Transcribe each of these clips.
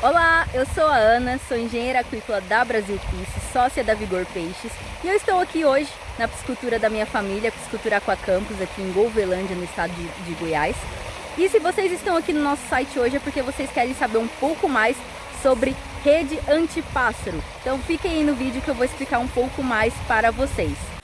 Olá, eu sou a Ana, sou engenheira aquícola da Brasil Pisse, sócia da Vigor Peixes e eu estou aqui hoje na piscicultura da minha família, piscicultura Aquacampus, aqui em Golvelândia, no estado de, de Goiás. E se vocês estão aqui no nosso site hoje é porque vocês querem saber um pouco mais sobre rede antipássaro. Então fiquem aí no vídeo que eu vou explicar um pouco mais para vocês.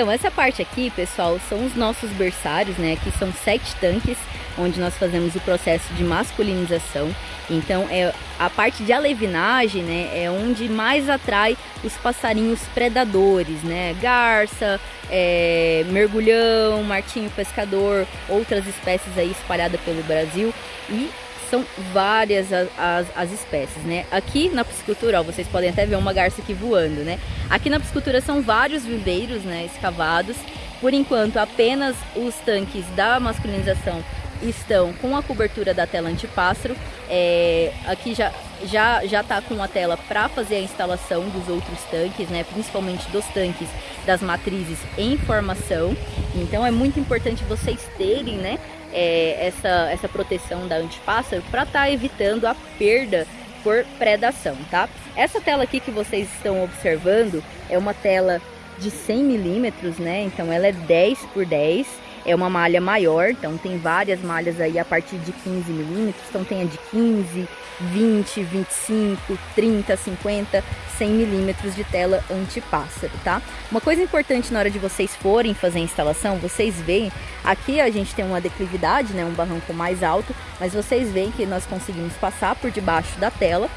Então essa parte aqui, pessoal, são os nossos berçários, né? Aqui são sete tanques, onde nós fazemos o processo de masculinização. Então é a parte de alevinagem, né? É onde mais atrai os passarinhos predadores, né? Garça, é, mergulhão, martinho pescador, outras espécies aí espalhadas pelo Brasil. E são várias as, as, as, espécies, né? Aqui na piscicultura, ó, vocês podem até ver uma garça aqui voando, né? Aqui na piscicultura são vários viveiros, né, escavados. Por enquanto, apenas os tanques da masculinização estão com a cobertura da tela antipássaro. É, aqui já já já tá com a tela para fazer a instalação dos outros tanques, né? Principalmente dos tanques das matrizes em formação. Então é muito importante vocês terem, né? É, essa, essa proteção da antipássaro para estar tá evitando a perda por predação, tá? Essa tela aqui que vocês estão observando é uma tela de 100 milímetros, né? Então ela é 10 por 10 é uma malha maior, então tem várias malhas aí a partir de 15 milímetros, então tem a de 15, 20, 25, 30, 50, 100 milímetros de tela antipássaro, tá? Uma coisa importante na hora de vocês forem fazer a instalação, vocês veem, aqui a gente tem uma declividade, né, um barranco mais alto, mas vocês veem que nós conseguimos passar por debaixo da tela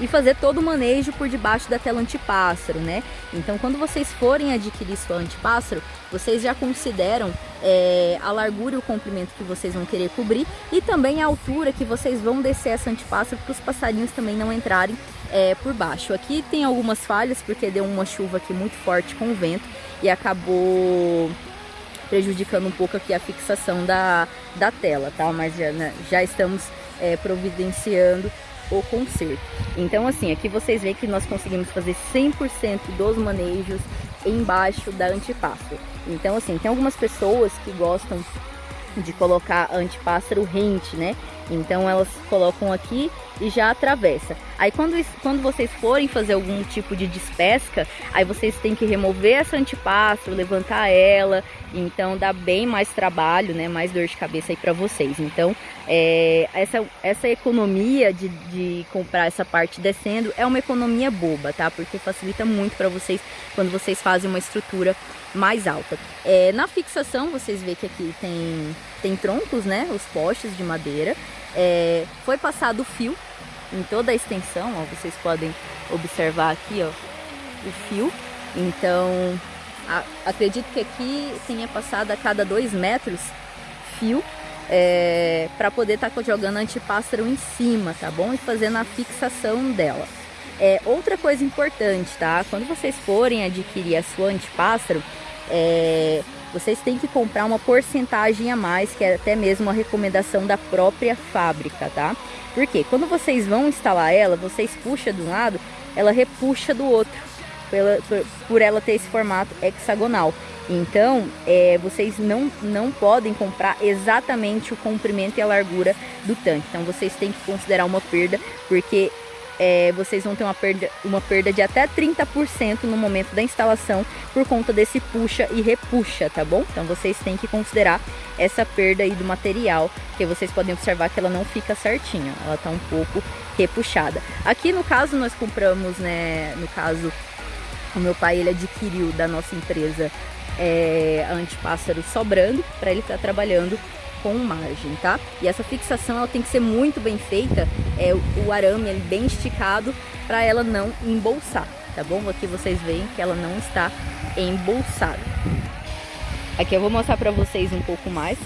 e fazer todo o manejo por debaixo da tela antipássaro, né? Então, quando vocês forem adquirir sua antipássaro, vocês já consideram é, a largura e o comprimento que vocês vão querer cobrir e também a altura que vocês vão descer essa antipássaro para os passarinhos também não entrarem é, por baixo. Aqui tem algumas falhas porque deu uma chuva aqui muito forte com o vento e acabou prejudicando um pouco aqui a fixação da, da tela, tá? Mas já, né, já estamos é, providenciando o conserto. Então assim, aqui vocês veem que nós conseguimos fazer 100% dos manejos embaixo da antipássaro. Então assim, tem algumas pessoas que gostam de colocar antipássaro rente, né? Então elas colocam aqui e já atravessa. Aí quando, quando vocês forem fazer algum tipo de despesca, aí vocês têm que remover essa antipássaro, levantar ela, então dá bem mais trabalho, né, mais dor de cabeça aí para vocês. Então é, essa, essa economia de, de comprar essa parte descendo é uma economia boba, tá? Porque facilita muito para vocês quando vocês fazem uma estrutura mais alta. É, na fixação, vocês veem que aqui tem, tem troncos, né, os postes de madeira, é, foi passado fio em toda a extensão, ó, vocês podem observar aqui ó, o fio. Então, a, acredito que aqui tenha passado a cada dois metros fio é, para poder estar tá jogando antipássaro em cima, tá bom? E fazendo a fixação dela. É, outra coisa importante, tá? Quando vocês forem adquirir a sua antipássaro, é, vocês têm que comprar uma porcentagem a mais, que é até mesmo uma recomendação da própria fábrica, tá? Porque quando vocês vão instalar ela, vocês puxam de um lado, ela repuxa do outro, pela, por, por ela ter esse formato hexagonal. Então, é, vocês não, não podem comprar exatamente o comprimento e a largura do tanque. Então, vocês têm que considerar uma perda, porque é, vocês vão ter uma perda, uma perda de até 30% no momento da instalação por conta desse puxa e repuxa, tá bom? Então vocês têm que considerar essa perda aí do material, que vocês podem observar que ela não fica certinha, ela tá um pouco repuxada. Aqui no caso nós compramos, né, no caso o meu pai ele adquiriu da nossa empresa é, antipássaro sobrando para ele estar tá trabalhando com margem, tá? E essa fixação ela tem que ser muito bem feita, é, o arame é bem esticado para ela não embolsar, tá bom? Aqui vocês veem que ela não está embolsada. Aqui eu vou mostrar para vocês um pouco mais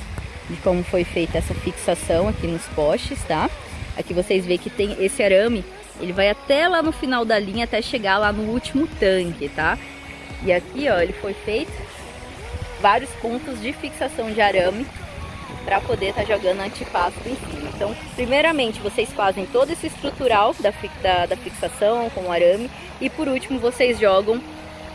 de como foi feita essa fixação aqui nos postes, tá? Aqui vocês veem que tem esse arame, ele vai até lá no final da linha, até chegar lá no último tanque, tá? E aqui, ó, ele foi feito vários pontos de fixação de arame para poder estar tá jogando antipássaro em cima. Então, primeiramente, vocês fazem todo esse estrutural da, da, da fixação com o arame e por último vocês jogam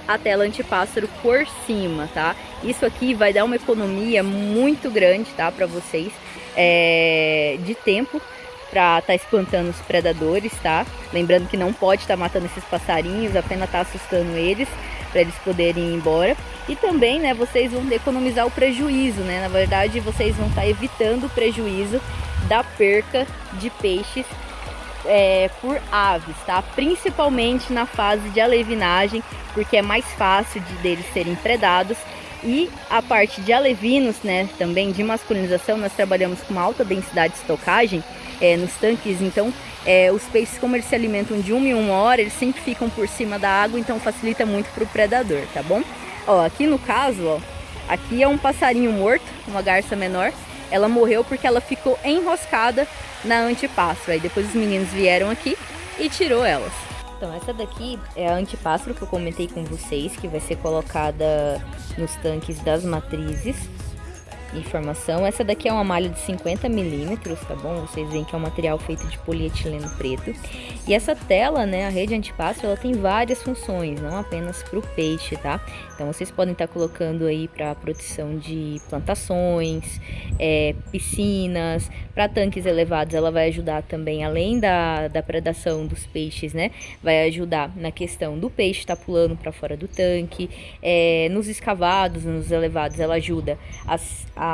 a tela antipássaro por cima, tá? Isso aqui vai dar uma economia muito grande, tá? Para vocês é, de tempo para estar tá espantando os predadores, tá? Lembrando que não pode estar tá matando esses passarinhos, apenas tá assustando eles para eles poderem ir embora. E também, né, vocês vão economizar o prejuízo, né? Na verdade, vocês vão estar tá evitando o prejuízo da perca de peixes é, por aves, tá? Principalmente na fase de alevinagem, porque é mais fácil de deles serem predados. E a parte de alevinos, né, também de masculinização, nós trabalhamos com uma alta densidade de estocagem é, nos tanques, então é, os peixes como eles se alimentam de uma em uma hora, eles sempre ficam por cima da água, então facilita muito para o predador, tá bom? Ó, aqui no caso, ó, aqui é um passarinho morto, uma garça menor, ela morreu porque ela ficou enroscada na antipássaro. Aí depois os meninos vieram aqui e tirou elas. Então essa daqui é a antipássaro que eu comentei com vocês, que vai ser colocada nos tanques das matrizes informação. Essa daqui é uma malha de 50 milímetros, tá bom? Vocês veem que é um material feito de polietileno preto. E essa tela, né, a rede antipássaro, ela tem várias funções, não apenas para o peixe, tá? Então vocês podem estar tá colocando aí para proteção de plantações, é, piscinas, para tanques elevados ela vai ajudar também, além da, da predação dos peixes, né? Vai ajudar na questão do peixe estar tá pulando para fora do tanque, é, nos escavados, nos elevados ela ajuda a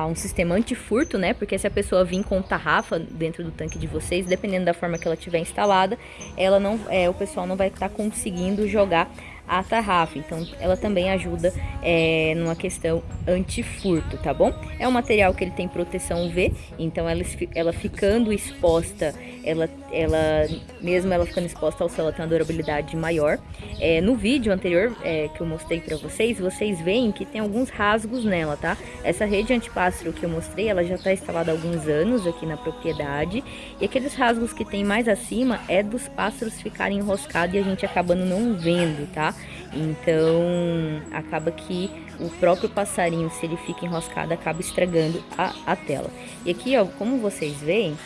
um sistema antifurto, né? Porque se a pessoa vir com tarrafa dentro do tanque de vocês, dependendo da forma que ela tiver instalada, ela não, é, o pessoal não vai estar tá conseguindo jogar a tarrafa. Então, ela também ajuda é, numa questão anti-furto, tá bom? É um material que ele tem proteção UV, então ela, ela ficando exposta, ela, ela mesmo ela ficando exposta ao sol, ela tem uma durabilidade maior. É, no vídeo anterior é, que eu mostrei para vocês, vocês veem que tem alguns rasgos nela, tá? Essa rede antipássaro que eu mostrei, ela já está instalada há alguns anos aqui na propriedade, e aqueles rasgos que tem mais acima é dos pássaros ficarem enroscados e a gente acabando não vendo, tá? Então acaba que o próprio passarinho, se ele fica enroscado, acaba estragando a, a tela. E aqui, ó, como vocês veem,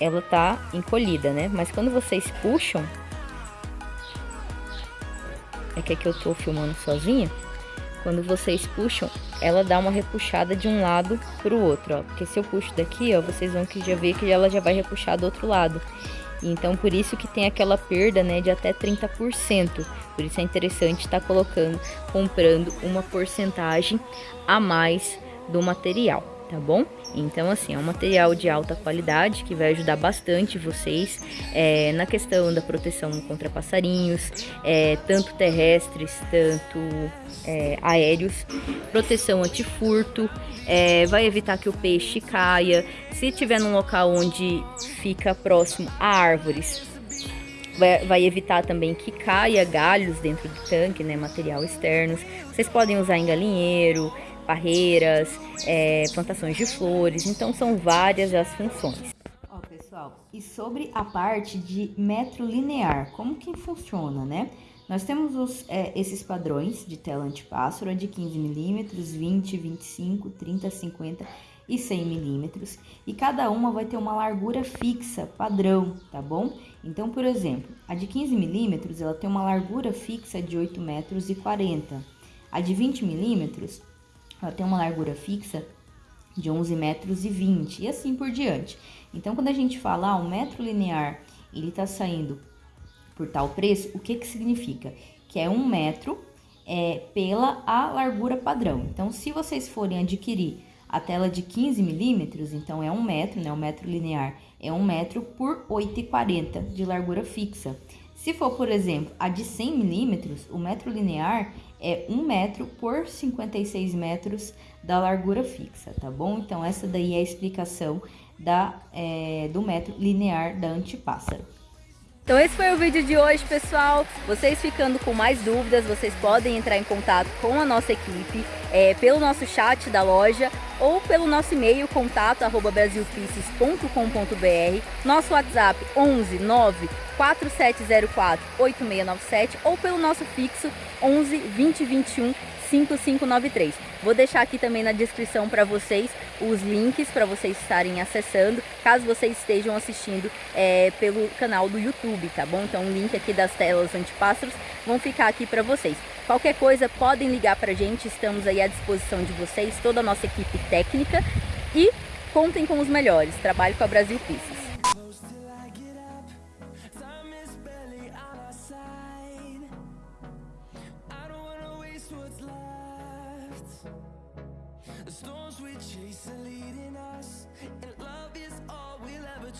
ela tá encolhida, né? Mas quando vocês puxam, é que aqui eu tô filmando sozinha, quando vocês puxam, ela dá uma repuxada de um lado pro outro, ó. Porque se eu puxo daqui, ó, vocês vão que já ver que ela já vai repuxar do outro lado. Então, por isso que tem aquela perda, né, de até 30%. Por isso é interessante estar tá colocando, comprando uma porcentagem a mais do material tá bom? Então, assim, é um material de alta qualidade que vai ajudar bastante vocês é, na questão da proteção contra passarinhos, é, tanto terrestres, tanto é, aéreos, proteção antifurto, é, vai evitar que o peixe caia. Se tiver num local onde fica próximo a árvores, Vai, vai, evitar também que caia galhos dentro do tanque, né, material externos. Vocês podem usar em galinheiro, parreiras, é, plantações de flores, então são várias as funções. Ó, pessoal, e sobre a parte de metro linear, como que funciona, né? Nós temos os, é, esses padrões de tela antipássaro, de 15 milímetros, 20, 25, 30, 50 e 100 milímetros, e cada uma vai ter uma largura fixa, padrão, tá bom? Então, por exemplo, a de 15 milímetros, ela tem uma largura fixa de 8 metros e 40. A de 20 milímetros ela tem uma largura fixa de 11 metros e 20 e assim por diante. Então, quando a gente fala ah, um metro linear, ele está saindo por tal preço, o que que significa? Que é um metro é, pela a largura padrão. Então, se vocês forem adquirir a tela de 15 milímetros, então é um metro, né? O metro linear é um metro por 8,40 de largura fixa. Se for, por exemplo, a de 100 milímetros, o metro linear é 1 metro por 56 metros da largura fixa, tá bom? Então, essa daí é a explicação da, é, do metro linear da antipássaro. Então esse foi o vídeo de hoje, pessoal. Vocês ficando com mais dúvidas, vocês podem entrar em contato com a nossa equipe é, pelo nosso chat da loja ou pelo nosso e-mail contato arroba nosso WhatsApp 11 9 4704 8697 ou pelo nosso fixo 11 2021 5593. Vou deixar aqui também na descrição para vocês os links para vocês estarem acessando, caso vocês estejam assistindo é, pelo canal do YouTube, tá bom? Então o link aqui das telas antipássaros vão ficar aqui para vocês. Qualquer coisa, podem ligar para a gente, estamos aí à disposição de vocês, toda a nossa equipe técnica e contem com os melhores. Trabalho com a Brasil Pieces.